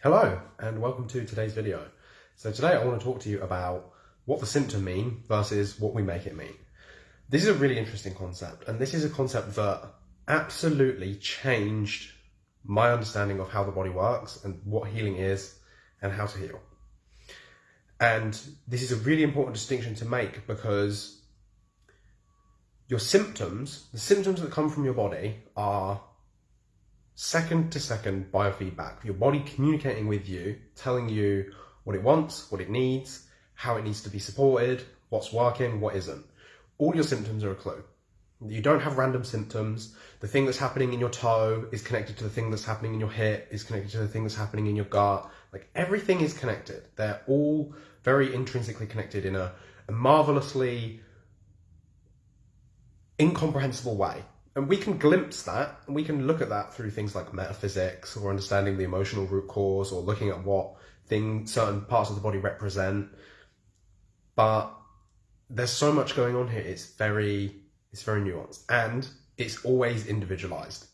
Hello and welcome to today's video. So today I want to talk to you about what the symptom mean versus what we make it mean. This is a really interesting concept and this is a concept that absolutely changed my understanding of how the body works and what healing is and how to heal. And this is a really important distinction to make because your symptoms, the symptoms that come from your body are second to second biofeedback. Your body communicating with you, telling you what it wants, what it needs, how it needs to be supported, what's working, what isn't. All your symptoms are a clue. You don't have random symptoms. The thing that's happening in your toe is connected to the thing that's happening in your hip, is connected to the thing that's happening in your gut. Like everything is connected. They're all very intrinsically connected in a, a marvelously incomprehensible way. And we can glimpse that, and we can look at that through things like metaphysics or understanding the emotional root cause or looking at what thing certain parts of the body represent. But there's so much going on here. It's very, it's very nuanced, and it's always individualized.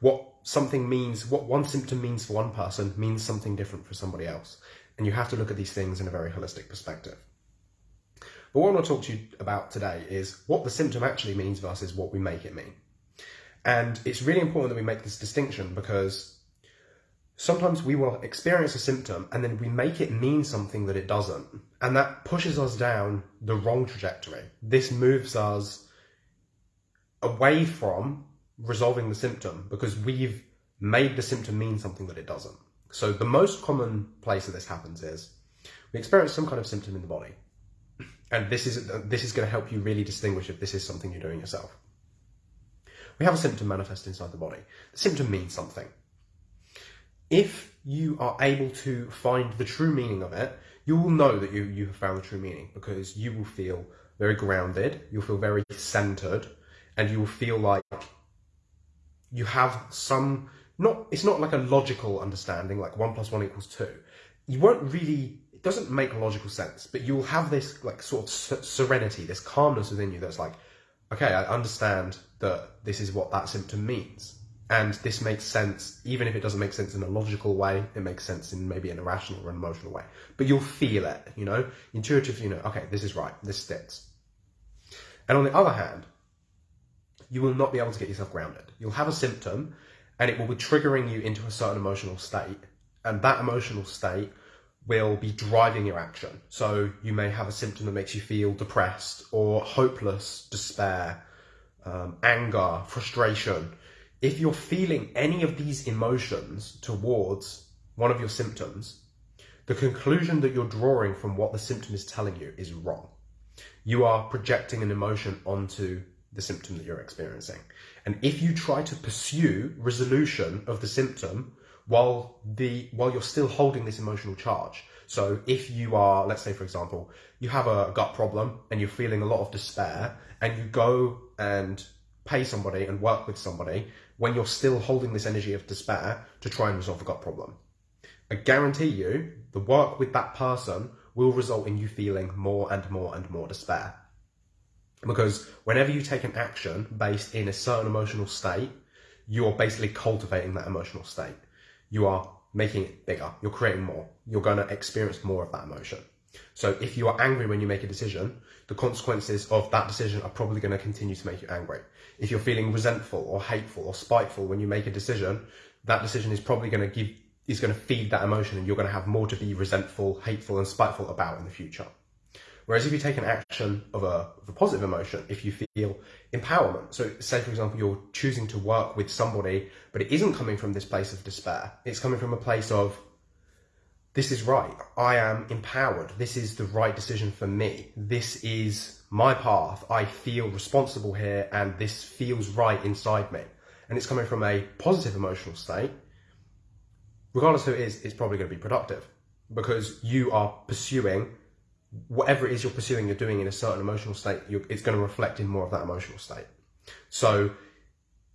What something means, what one symptom means for one person, means something different for somebody else, and you have to look at these things in a very holistic perspective. But what I want to talk to you about today is what the symptom actually means versus what we make it mean. And it's really important that we make this distinction because sometimes we will experience a symptom and then we make it mean something that it doesn't. And that pushes us down the wrong trajectory. This moves us away from resolving the symptom because we've made the symptom mean something that it doesn't. So the most common place that this happens is we experience some kind of symptom in the body. And this is, this is going to help you really distinguish if this is something you're doing yourself. We have a symptom manifest inside the body. The symptom means something. If you are able to find the true meaning of it, you will know that you, you have found the true meaning because you will feel very grounded, you'll feel very centered, and you will feel like you have some, not, it's not like a logical understanding, like one plus one equals two. You won't really, it doesn't make logical sense, but you will have this like sort of serenity, this calmness within you that's like, okay, I understand that this is what that symptom means. And this makes sense, even if it doesn't make sense in a logical way, it makes sense in maybe an irrational or an emotional way. But you'll feel it, you know, intuitively, you know, okay, this is right, this sticks. And on the other hand, you will not be able to get yourself grounded. You'll have a symptom and it will be triggering you into a certain emotional state. And that emotional state will be driving your action. So you may have a symptom that makes you feel depressed or hopeless, despair, um, anger, frustration. If you're feeling any of these emotions towards one of your symptoms, the conclusion that you're drawing from what the symptom is telling you is wrong. You are projecting an emotion onto the symptom that you're experiencing. And if you try to pursue resolution of the symptom while the while you're still holding this emotional charge. So if you are, let's say for example, you have a gut problem and you're feeling a lot of despair and you go and pay somebody and work with somebody when you're still holding this energy of despair to try and resolve the gut problem. I guarantee you the work with that person will result in you feeling more and more and more despair. Because whenever you take an action based in a certain emotional state, you're basically cultivating that emotional state you are making it bigger. You're creating more. You're going to experience more of that emotion. So if you are angry when you make a decision, the consequences of that decision are probably going to continue to make you angry. If you're feeling resentful or hateful or spiteful when you make a decision, that decision is probably going to give is going to feed that emotion and you're going to have more to be resentful, hateful and spiteful about in the future. Whereas if you take an action of a, of a positive emotion, if you feel empowerment, so say for example, you're choosing to work with somebody, but it isn't coming from this place of despair. It's coming from a place of, this is right. I am empowered. This is the right decision for me. This is my path. I feel responsible here and this feels right inside me. And it's coming from a positive emotional state. Regardless who it is, it's probably going to be productive because you are pursuing whatever it is you're pursuing, you're doing in a certain emotional state, it's going to reflect in more of that emotional state. So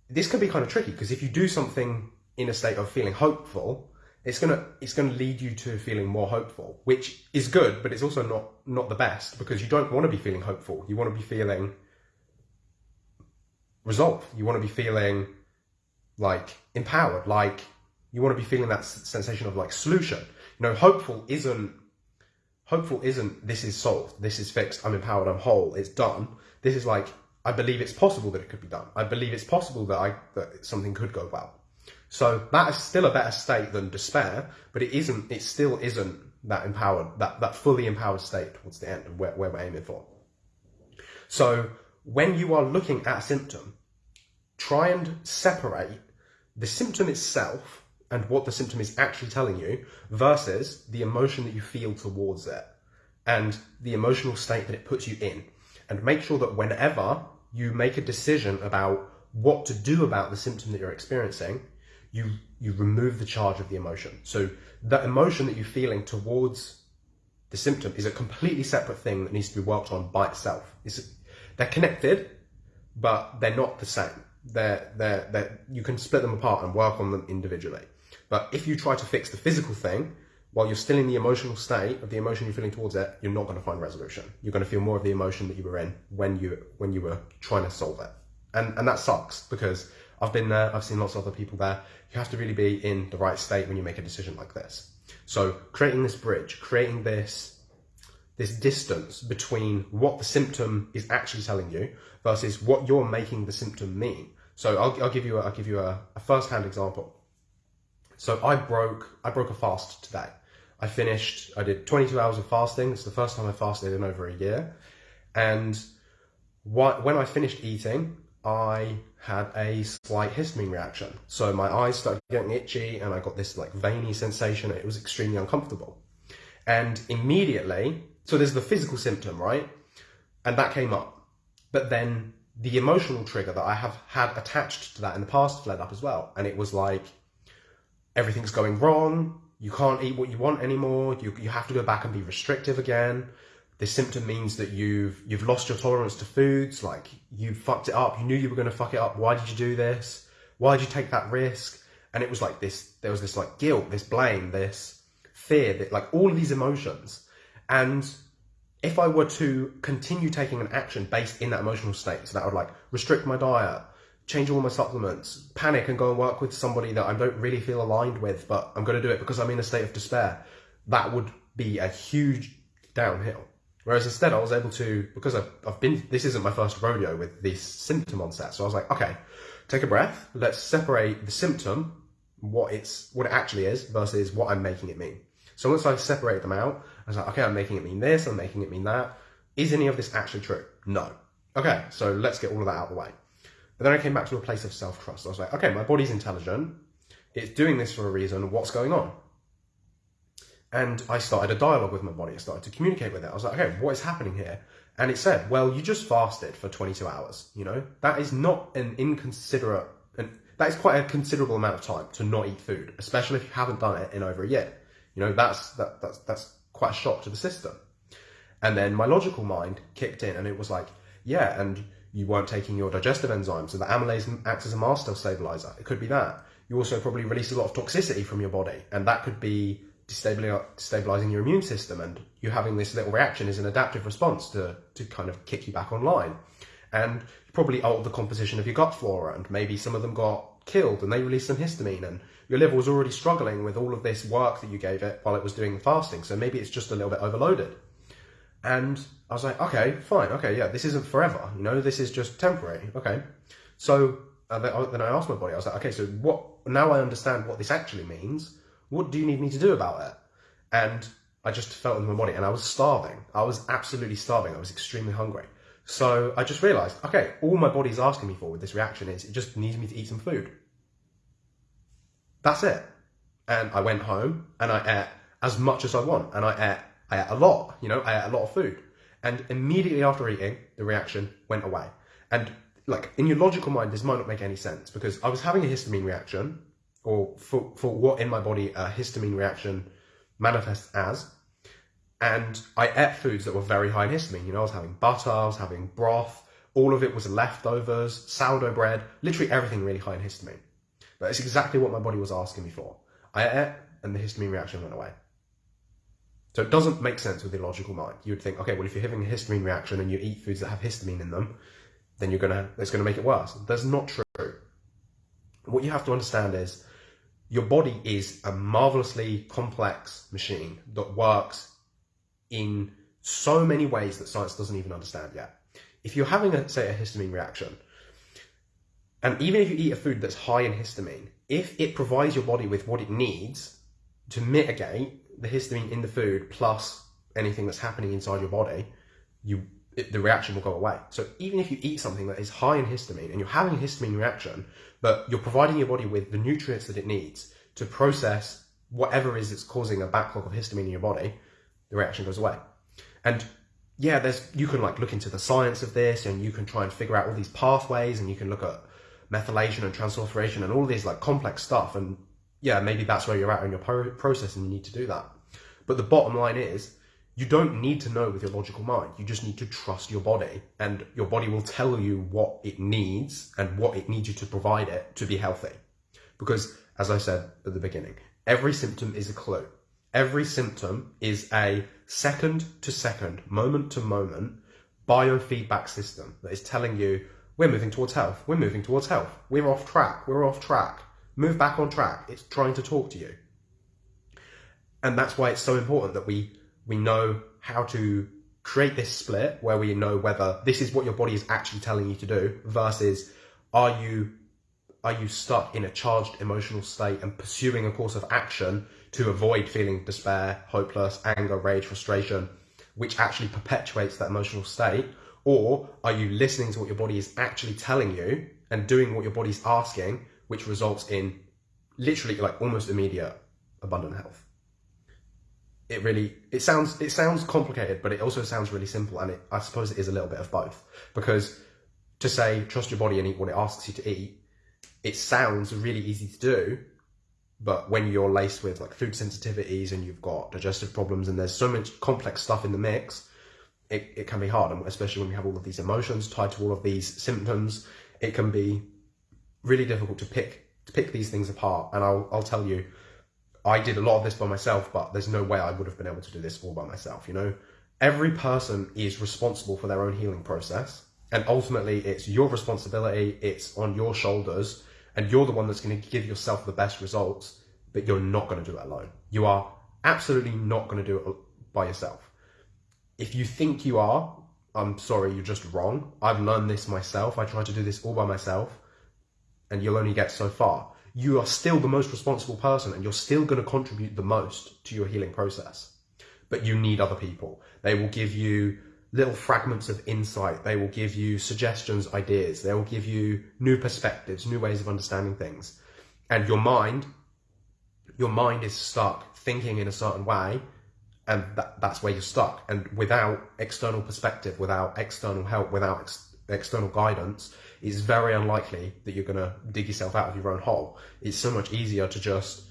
this can be kind of tricky because if you do something in a state of feeling hopeful, it's gonna it's gonna lead you to feeling more hopeful, which is good, but it's also not not the best because you don't want to be feeling hopeful. You want to be feeling resolve. You want to be feeling like empowered, like You want to be feeling that sensation of like solution. You know, hopeful isn't hopeful isn't this is solved, this is fixed, I'm empowered, I'm whole, it's done. This is like I believe it's possible that it could be done. I believe it's possible that I that something could go well. So that is still a better state than despair, but it isn't. It still isn't that empowered, that that fully empowered state towards the end of where, where we're aiming for. So when you are looking at a symptom, try and separate the symptom itself and what the symptom is actually telling you versus the emotion that you feel towards it and the emotional state that it puts you in. And make sure that whenever you make a decision about what to do about the symptom that you're experiencing, you you remove the charge of the emotion. So that emotion that you're feeling towards the symptom is a completely separate thing that needs to be worked on by itself. It's, they're connected, but they're not the same. They're, they're, they're, you can split them apart and work on them individually. But if you try to fix the physical thing, while you're still in the emotional state of the emotion you're feeling towards it, you're not going to find resolution. You're going to feel more of the emotion that you were in when you when you were trying to solve it, and and that sucks because I've been there. I've seen lots of other people there. You have to really be in the right state when you make a decision like this. So creating this bridge, creating this this distance between what the symptom is actually telling you versus what you're making the symptom mean. So I'll, I'll give you a, I'll give you a, a first-hand example. So I broke I broke a fast today. I finished. I did 22 hours of fasting. It's the first time I fasted in over a year, and when I finished eating, I had a slight histamine reaction. So my eyes started getting itchy, and I got this like veiny sensation. It was extremely uncomfortable, and immediately, so there's the physical symptom, right? And that came up, but then the emotional trigger that I have had attached to that in the past fled up as well, and it was like everything's going wrong. You can't eat what you want anymore. You, you have to go back and be restrictive again. This symptom means that you've you've lost your tolerance to foods. Like you fucked it up. You knew you were going to fuck it up. Why did you do this? Why did you take that risk? And it was like this. There was this like guilt, this blame, this fear, that like all of these emotions. And if I were to continue taking an action based in that emotional state, so that would like restrict my diet, change all my supplements, panic and go and work with somebody that I don't really feel aligned with, but I'm going to do it because I'm in a state of despair, that would be a huge downhill. Whereas instead, I was able to, because I've, I've been, this isn't my first rodeo with this symptom onset. So I was like, okay, take a breath. Let's separate the symptom, what it's, what it actually is versus what I'm making it mean. So once I separate them out, I was like, okay, I'm making it mean this, I'm making it mean that. Is any of this actually true? No. Okay, so let's get all of that out of the way. But then I came back to a place of self trust. I was like, okay, my body's intelligent. It's doing this for a reason. What's going on? And I started a dialogue with my body. I started to communicate with it. I was like, okay, what is happening here? And it said, well, you just fasted for 22 hours. You know, that is not an inconsiderate, and that is quite a considerable amount of time to not eat food, especially if you haven't done it in over a year. You know, that's, that, that's, that's quite a shock to the system. And then my logical mind kicked in and it was like, yeah, and you weren't taking your digestive enzymes, so the amylase acts as a mast cell stabilizer. It could be that. You also probably release a lot of toxicity from your body, and that could be destabilizing your immune system. And you having this little reaction is an adaptive response to, to kind of kick you back online. And you probably altered the composition of your gut flora, and maybe some of them got killed and they released some histamine, and your liver was already struggling with all of this work that you gave it while it was doing the fasting. So maybe it's just a little bit overloaded. And I was like, okay, fine, okay, yeah, this isn't forever, you know, this is just temporary, okay. So uh, then I asked my body, I was like, okay, so what, now I understand what this actually means, what do you need me to do about it? And I just felt in my body and I was starving. I was absolutely starving. I was extremely hungry. So I just realized, okay, all my body's asking me for with this reaction is it just needs me to eat some food. That's it. And I went home and I ate as much as I want and I ate I ate a lot, you know, I ate a lot of food. And immediately after eating, the reaction went away. And like in your logical mind, this might not make any sense because I was having a histamine reaction, or for, for what in my body a histamine reaction manifests as. And I ate foods that were very high in histamine. You know, I was having butter, I was having broth, all of it was leftovers, sourdough bread, literally everything really high in histamine. But it's exactly what my body was asking me for. I ate and the histamine reaction went away. So it doesn't make sense with the logical mind. You would think, okay, well, if you're having a histamine reaction and you eat foods that have histamine in them, then you're gonna it's gonna make it worse. That's not true. What you have to understand is your body is a marvelously complex machine that works in so many ways that science doesn't even understand yet. If you're having, a, say, a histamine reaction, and even if you eat a food that's high in histamine, if it provides your body with what it needs to mitigate the histamine in the food plus anything that's happening inside your body, you it, the reaction will go away. So even if you eat something that is high in histamine and you're having a histamine reaction, but you're providing your body with the nutrients that it needs to process whatever is that's causing a backlog of histamine in your body, the reaction goes away. And yeah, there's you can like look into the science of this and you can try and figure out all these pathways and you can look at methylation and transsulfuration and all these like complex stuff and yeah, maybe that's where you're at in your process and you need to do that. But the bottom line is you don't need to know with your logical mind. You just need to trust your body, and your body will tell you what it needs and what it needs you to provide it to be healthy. Because, as I said at the beginning, every symptom is a clue. Every symptom is a second to second, moment to moment biofeedback system that is telling you we're moving towards health, we're moving towards health, we're off track, we're off track, move back on track. It's trying to talk to you. And that's why it's so important that we we know how to create this split where we know whether this is what your body is actually telling you to do versus are you are you stuck in a charged emotional state and pursuing a course of action to avoid feeling despair, hopeless, anger, rage, frustration, which actually perpetuates that emotional state? Or are you listening to what your body is actually telling you and doing what your body's asking, which results in literally like almost immediate abundant health? it really it sounds it sounds complicated but it also sounds really simple and it, i suppose it is a little bit of both because to say trust your body and eat what it asks you to eat it sounds really easy to do but when you're laced with like food sensitivities and you've got digestive problems and there's so much complex stuff in the mix it, it can be hard and especially when you have all of these emotions tied to all of these symptoms it can be really difficult to pick to pick these things apart and i'll, I'll tell you I did a lot of this by myself, but there's no way I would have been able to do this all by myself. You know, every person is responsible for their own healing process, and ultimately, it's your responsibility. It's on your shoulders, and you're the one that's going to give yourself the best results. But you're not going to do it alone. You are absolutely not going to do it by yourself. If you think you are, I'm sorry, you're just wrong. I've learned this myself. I tried to do this all by myself, and you'll only get so far you are still the most responsible person and you're still going to contribute the most to your healing process. But you need other people. They will give you little fragments of insight. They will give you suggestions, ideas. They will give you new perspectives, new ways of understanding things. And your mind, your mind is stuck thinking in a certain way and that, that's where you're stuck. And without external perspective, without external help, without ex- external guidance, it's very unlikely that you're going to dig yourself out of your own hole. It's so much easier to just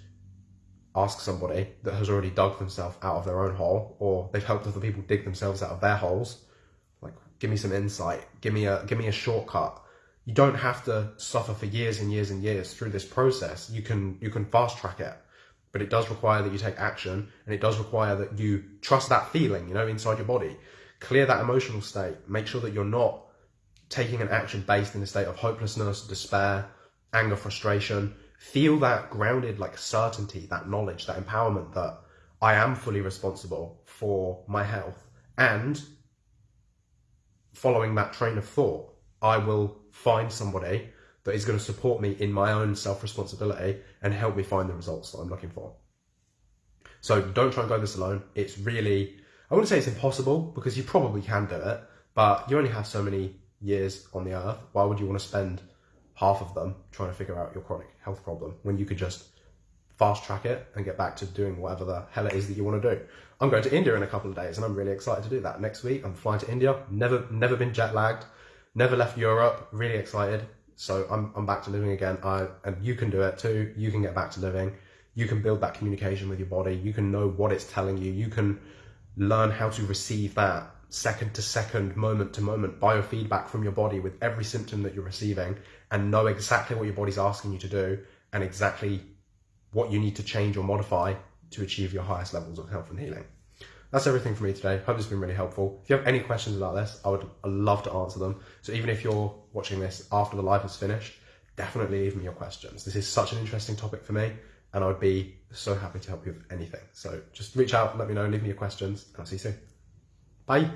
ask somebody that has already dug themselves out of their own hole or they've helped other people dig themselves out of their holes. Like give me some insight. Give me a give me a shortcut. You don't have to suffer for years and years and years through this process. You can you can fast track it. But it does require that you take action and it does require that you trust that feeling you know inside your body. Clear that emotional state. Make sure that you're not taking an action based in a state of hopelessness, despair, anger, frustration, feel that grounded like certainty, that knowledge, that empowerment that I am fully responsible for my health. And following that train of thought, I will find somebody that is going to support me in my own self responsibility and help me find the results that I'm looking for. So don't try and go this alone. It's really, I wouldn't say it's impossible because you probably can do it, but you only have so many years on the earth, why would you want to spend half of them trying to figure out your chronic health problem when you could just fast track it and get back to doing whatever the hell it is that you want to do? I'm going to India in a couple of days and I'm really excited to do that. Next week, I'm flying to India. Never, never been jet lagged, never left Europe. Really excited. So I'm, I'm back to living again. I, and you can do it too. You can get back to living. You can build that communication with your body. You can know what it's telling you. You can learn how to receive that second to second, moment to moment biofeedback from your body with every symptom that you're receiving and know exactly what your body's asking you to do and exactly what you need to change or modify to achieve your highest levels of health and healing. That's everything for me today. Hope it's been really helpful. If you have any questions about this, I would love to answer them. So even if you're watching this after the live has finished, definitely leave me your questions. This is such an interesting topic for me and I'd be so happy to help you with anything. So just reach out, let me know, leave me your questions, and I'll see you soon. Bye.